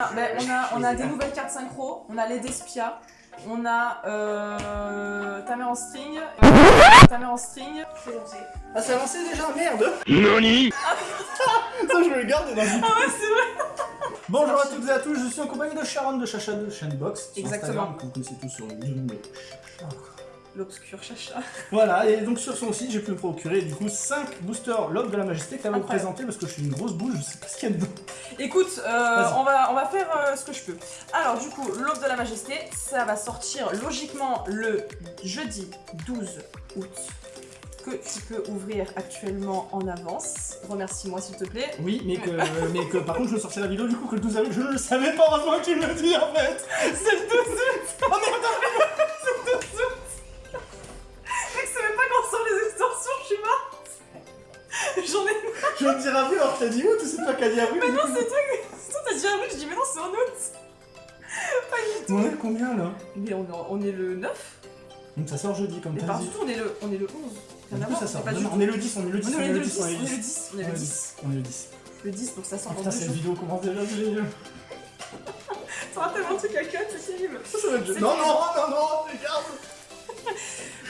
Ah, ben, on a, on a des nouvelles cartes synchro, on a les Despia, on a euh, ta mère en string, ta mère en string. C'est lancé. Ah, c'est avancé déjà Merde NANI Ça, je vais le garder dans le Ah ouais, c'est vrai Bonjour à toutes et à tous, je suis en compagnie de Sharon de Chacha de Chainbox. sur Exactement. Instagram, que vous connaissez tous sur YouTube. L'obscur chacha. Voilà, et donc sur son site, j'ai pu me procurer du coup 5 boosters Log de la Majesté que tu Incroyable. présenter parce que je suis une grosse bouche, je sais pas ce qu'il y a dedans. Écoute, euh, on, va, on va faire euh, ce que je peux. Alors, du coup, l'aube de la majesté, ça va sortir logiquement le jeudi 12 août. Que tu peux ouvrir actuellement en avance. Remercie-moi s'il te plaît. Oui, mais que, mais que par contre, je veux sortir la vidéo du coup que le 12 avril, je ne le savais pas, heureusement que tu me le dis en fait C'est le 12 août Oh merde t'as dit ou c'est toi qui as dit avril Mais non, c'est toi qui. Toi, t'as dit avril, je dis, mais non, c'est en août. Pas du tout. On est combien là Mais on est, on est le 9. Donc ça sort jeudi comme Mais t'as pas du tout, on est le, on est le 11. Rien Du à coup voir, ça sort. pas Non, du non, tout. on est le 10, on est le 10, On est le 10, on est le 10. 10, on est le 10. On est le 10. Le 10, donc ça sort Oh putain, cette vidéo commence déjà. T'auras tellement de trucs à cut, c'est terrible. Non, non, non, non, regarde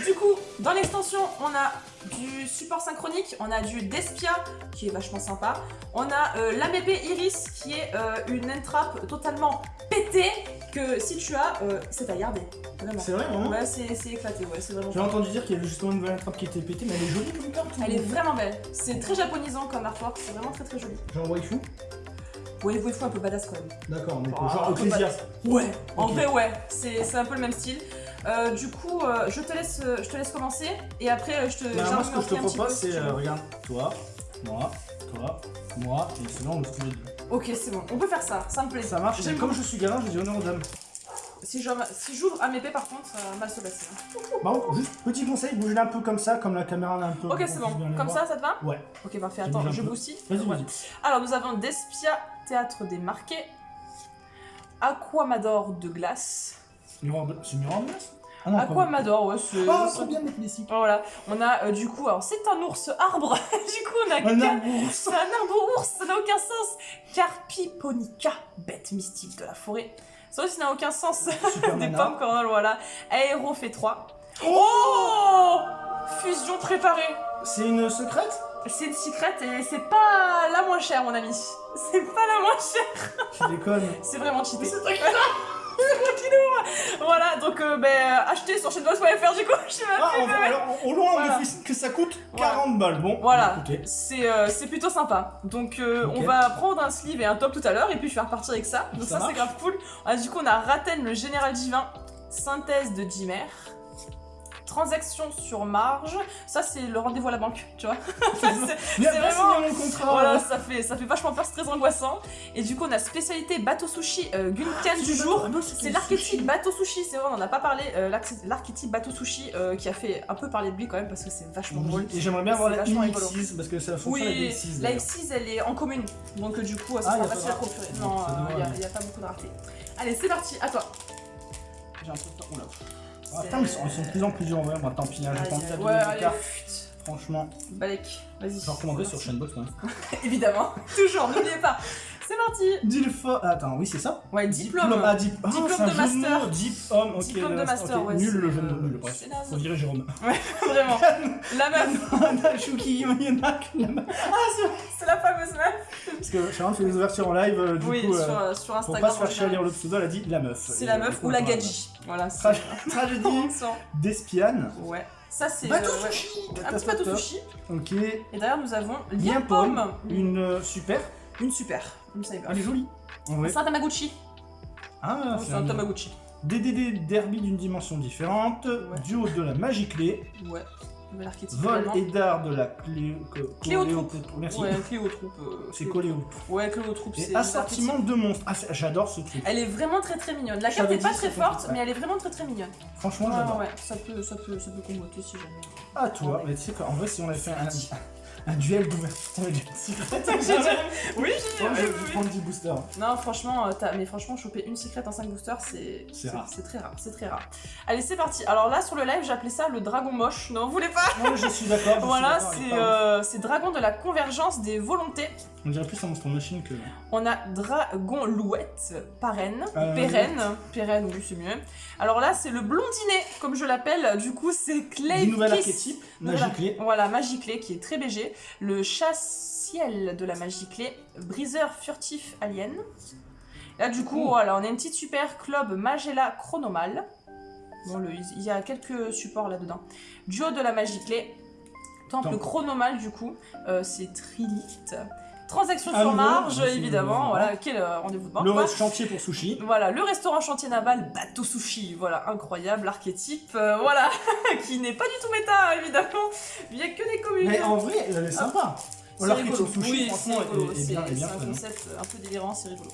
Du coup, dans l'extension, on a du support synchronique, on a du Despia, qui est vachement sympa. On a euh, l'AMP Iris, qui est euh, une entrap totalement pétée, que si tu as, euh, c'est à garder. Vraiment. C'est vrai, vraiment Ouais, c'est éclaté, ouais, c'est vraiment J'ai entendu dire qu'il y avait justement une nouvelle attrape qui était pétée, mais elle est jolie comme carte. Elle est vraiment belle. C'est très japonisant comme artwork, c'est vraiment très très joli. Genre waifu? Ouais, waifu un peu badass quand même. D'accord, mais Ah, genre Ecclesiastes. Ouais, en vrai ouais, c'est un peu le même style. Euh, du coup, euh, je, te laisse, euh, je te laisse commencer et après euh, je te. Bah, j'ai moi, ce que je te propose, c'est, euh, regarde, toi, moi, toi, moi, et sinon on le style Ok, c'est bon, on peut faire ça, ça me plaît. Ça marche, comme je suis gamin, je dis honneur aux dames. Si j'ouvre si j'ouvre à mes paix, par contre, ça va mal se passer. Bon, juste petit conseil, bougez un peu comme ça, comme la caméra un peu. Ok, c'est bon. les Comme ça, ça te va? Ouais, Ok, parfait. Attends, je bousille. vas-y, vas-y. Alors, nous avons Despia, Théâtre des Marqués, Aquamador de glace. C'est miroir de glace Ah non, Aquamador, ouais, c'est. Oh, c'est- trop bien mettre les cycles. Voilà, on a euh, du coup, alors c'est un ours arbre, du coup on a Un arbre ours. C'est un arbre ours, ça n'a aucun sens. Carpiponica, bête mystique de la forêt. Ça aussi n'a aucun sens. Des pommes cornol, voilà. Aéro fait 3. Oh Fusion préparée. C'est une secrète? C'est une secrète et c'est pas la moins chère, mon ami. C'est pas la moins chère. Tu déconnes. C'est vraiment cheaté. Mais c'est toi qui Voilà, donc euh, ben, euh, achetez sur chaînebox.fr du coup. Je sais Ah, plus, on va- mais- alors, au loin, Voilà. on me que ça coûte Voilà. 40 balles. Bon, Voilà, c'est euh, c'est plutôt sympa. Donc euh, on va prendre un sleeve et un top tout à l'heure et puis je vais repartir avec ça. Donc Ça ça, c'est grave cool. Ah, du coup on a Raten le général divin, synthèse de Dimer, transaction sur marge. Ça c'est le rendez-vous à la banque, tu vois. C'est vraiment- mon contrat. voilà, ça fait, ça fait vachement peur, c'est très angoissant. Et du coup on a spécialité bateau sushi euh, Gunkan du jour. Ah, C'est l'archétype bateau sushi, c'est vrai, on en a pas parlé. euh, l'arch- l'archétype bateau sushi euh, qui a fait un peu parler de lui quand même parce que c'est vachement drôle. Et j'aimerais bien avoir la vachement rigolo. UX6 parce que c'est la fonction Oui, la UX6. la F6 elle est en commune, donc euh, du coup ça Ah, sera pas facile à procurer. Non, il n'y a, pas beaucoup de rareté. Allez, c'est parti, à toi. J'ai un peu de temps. Oula. Ah, putain, mais ils sont, ils sont de plus en plus durs en vrai. Moi, tant pis, hein, j'ai Aïe, pas envie aïe, de ouais, allez, cartes. chut. Franchement, Balek, vas-y. je recommanderais sur Shenbox. Hein. Évidemment, toujours, n'oubliez pas. C'est parti. Dilfo. Ah, attends, oui, c'est ça Ouais, diplôme. Ah, dip... ah, Diplôme de master. Ok. Diplôme de master, ouais, Nul le jeu de euh, nul, bref. Faut virer Jérôme. Vraiment. La meuf, Nashuki Yonak. c'est la fameuse meuf. Parce que Sharon fait des ouvertures en live, euh, du oui, coup, sur, euh, sur pour Instagram. pas se faire chier lire le pseudo, elle a dit la meuf. C'est la meuf ou la gadji. Voilà, Tragédie d'Espiane. Ouais. Ça, c'est. Bateau euh, ouais. sushi Un petit bateau sushi. Ok. Et derrière, nous avons Lien pomme. Pomme. Une euh, super. Une super. Elle est jolie. Ouais. C'est un Tamagotchi. Ah, c'est un Tamagotchi. DDD derby d'une dimension différente. Ouais. Duo de la magie clé. Ouais. Vol et d'art de la clé. Cléotroupe. Merci. Ouais, Cléotroupe. euh, C'est Cléo- coléo. Ouais, Cléotroupe, c'est. Et c'est assortiment de monstres. Ah, j'adore ce truc. Elle est vraiment très très mignonne. La carte t'avais est pas très forte, mais elle est vraiment très très mignonne. Franchement, Ouais, j'adore. ouais, ça peut, ça peut, ça peut comboter si jamais. Ah, toi, Ouais. mais tu sais qu'en vrai, si on avait fait un, Un duel d'ouverture une secret. Oui, je vais oui, prendre 10 boosters. Non, franchement, euh, mais franchement, choper une secrète en 5 boosters, c'est C'est rare. C'est très rare, c'est très rare. Allez, c'est parti. Alors là, sur le live, appelé ça le dragon moche. Non, vous voulez pas Non, je suis d'accord. Voilà, c'est euh, c'est dragon de la convergence des volontés. On dirait plus un monstre machine que. On a dragon louette, parraine, Euh, pérenne, pérenne, oui, c'est mieux. Alors là, c'est le blondinet, comme je l'appelle. Du coup, c'est Clay Du nouvel Kiss. archétype, Voilà. Magiclé. Voilà, Magiclé qui est très BG. Le chasse-ciel de la Magiclé, briseur furtif alien. Là, du coup, voilà, on a une petite super club Magella Chronomal. Bon, le- il y a quelques supports là-dedans. Duo de la Magiclé. Temple Temple. Chronomal, du coup, euh, c'est Trilith. Transaction sur marge, évidemment. Voilà, quel euh, rendez-vous de banque. Le quoi. chantier pour sushi. Voilà, le restaurant chantier naval Bateau Sushi, voilà, incroyable, archétype, euh, voilà, qui n'est pas du tout méta, évidemment, il n'y a que des communes. Mais en vrai, elle est sympa. Rigolo. sushi, oui, c'est franchement, rigolo, est, est c'est un hein. concept un peu délirant, c'est rigolo.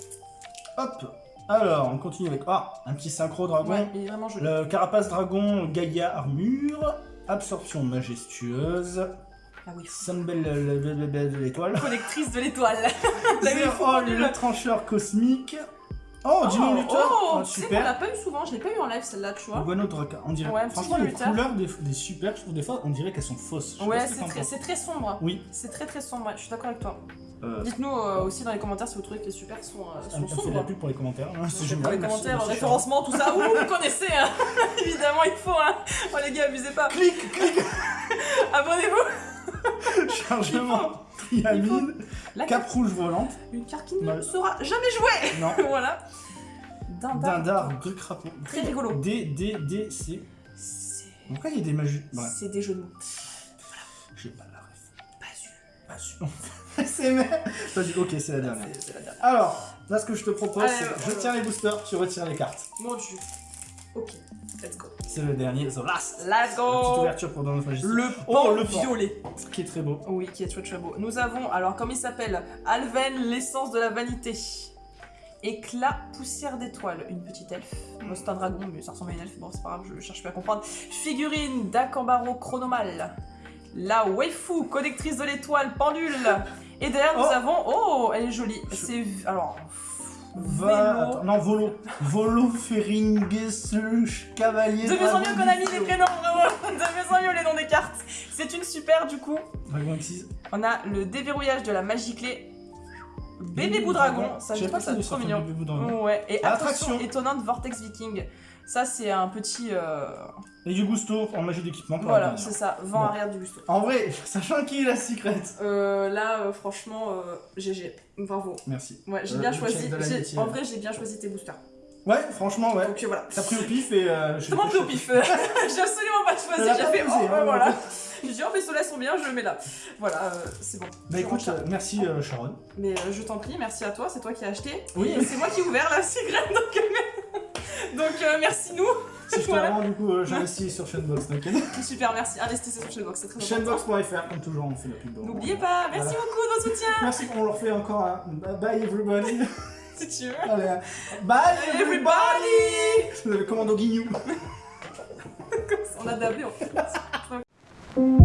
Hop. Alors, on continue avec ah, un petit synchro dragon. Ouais, il est vraiment joli. Le carapace dragon Gaïa armure. Absorption majestueuse. Ah le- le- le- le- de l'étoile. collectrice de l'étoile. Là, nul. le trancheur cosmique. Oh, Dino Luther. oh, Ah, tu sais qu'on l'a super. pas eu souvent, je l'ai pas eu en live celle-là, tu vois. Guano Draka, on dirait. Ouais, Franchement, les Luther. couleurs des, des super, je trouve des fois, on dirait qu'elles sont fausses. Je Ouais, c'est très, très sombre. Oui. C'est très très sombre, je suis d'accord avec toi. Euh, Dites-nous euh, aussi dans les commentaires si vous trouvez que les super sont, euh, on sont fait de la sombres. pub pour les commentaires. hein, c'est Pour les commentaires, merci, référencement, tout ça. Ouh, vous connaissez, hein. évidemment, il faut. Hein. Oh les gars, abusez pas. Clic, clic, Abonnez-vous. Chargement, triamine, La cap rouge volante. Une carte qui ne sera jamais jouée. Non, voilà. Dindar. dindar, deux crapauds. Très rigolo. D, D, D, C. C'est Pourquoi il y a des magies Ouais, c'est des jeux de mots. j'ai pas la ref. Pas sûr. Pas sûr. c'est. Vas-y, ok, c'est la dernière. C'est- c'est la dernière. Alors, là, ce que je te propose, c'est euh, je tiens les boosters, tu retires les cartes. Mon dieu. Ok, let's go. C'est le dernier, The Last. Let's La petite go. ouverture pour dans. Le Oh, le violet. Qui est très beau. Oui, qui est très très beau. Nous avons, alors comme il s'appelle, Alven, l'essence de la vanité. Éclat, poussière d'étoile, une petite elfe. C'est un dragon, mais ça ressemble à une elfe. Bon, c'est pas grave, je cherche plus à comprendre. Figurine d'Akambaro chronomal. La waifu, connectrice de l'étoile, pendule. Et derrière, nous Oh. avons. Oh, elle est jolie. C'est. Alors. Va... vélo. Non, Volo. Volo Feringesuch Cavalier. De mieux en mieux qu'on a mis les prénoms, vraiment. De mieux en mieux les noms des cartes. C'est une super, du coup. Dragon Exis. On a le déverrouillage de la magie clé. Bébé bout dragon, ça Je sais pas ça qu'il trop mignon. Ouais, et Attraction. attraction étonnante Vortex Viking. Ça c'est un petit euh, Et du gusto en magie d'équipement voilà, c'est ça, vent Bon. arrière du gusto. En vrai, sachant qui est la secret. Euh, là euh, franchement euh, GG, bravo. Merci. Ouais, j'ai Euh, bien choisi. En vrai, j'ai bien choisi tes boosters. Ouais, franchement, ouais. Donc euh, voilà. T'as pris au pif et. Euh, je- Tout le monde pris au pif. j'ai absolument pas choisi. J'ai fait oh ouais, hein, voilà. donc. J'ai dit oh mais ceux-là sont bien, je le mets là. Voilà, euh, c'est bon. Bah écoute, euh, merci euh, Sharon. Mais euh, je t'en prie, merci à toi, c'est toi qui as acheté. Oui. C'est moi qui ai ouvert la cigarette, donc, euh, donc euh, merci nous. Si je te Voilà. rends, du coup, euh, j'investis sur Shenbox, t'inquiète. Super, merci. Investissez sur Shellbox, c'est très important. Shenbox.fr, comme toujours, on fait la pub. N'oubliez pas, merci Voilà. beaucoup de votre soutien. Merci, on leur fait encore un bye everybody. Si tu veux. Allez, bye everybody. Le commando guignou. On a dabé en fait.